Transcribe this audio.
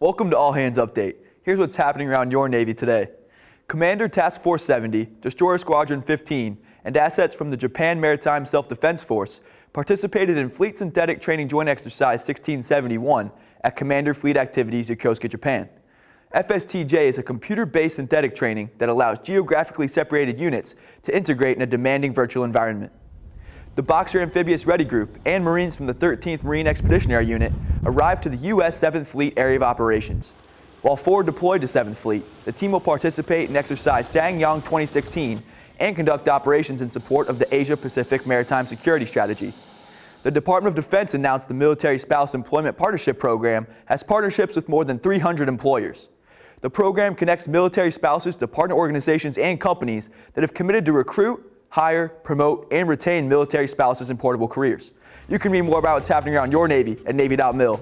Welcome to All Hands Update. Here's what's happening around your Navy today. Commander Task Force 70, Destroyer Squadron 15, and assets from the Japan Maritime Self-Defense Force participated in Fleet Synthetic Training Joint Exercise 1671 at Commander Fleet Activities Yokosuka, Japan. FSTJ is a computer-based synthetic training that allows geographically separated units to integrate in a demanding virtual environment. The Boxer Amphibious Ready Group and Marines from the 13th Marine Expeditionary Unit arrived to the U.S. 7th Fleet Area of Operations. While four deployed to 7th Fleet, the team will participate in exercise Ssang Yong 2016 and conduct operations in support of the Asia-Pacific Maritime Security Strategy. The Department of Defense announced the Military Spouse Employment Partnership Program has partnerships with more than 300 employers. The program connects military spouses to partner organizations and companies that have committed to recruit, hire, promote, and retain military spouses in portable careers. You can read more about what's happening around your Navy at Navy.mil.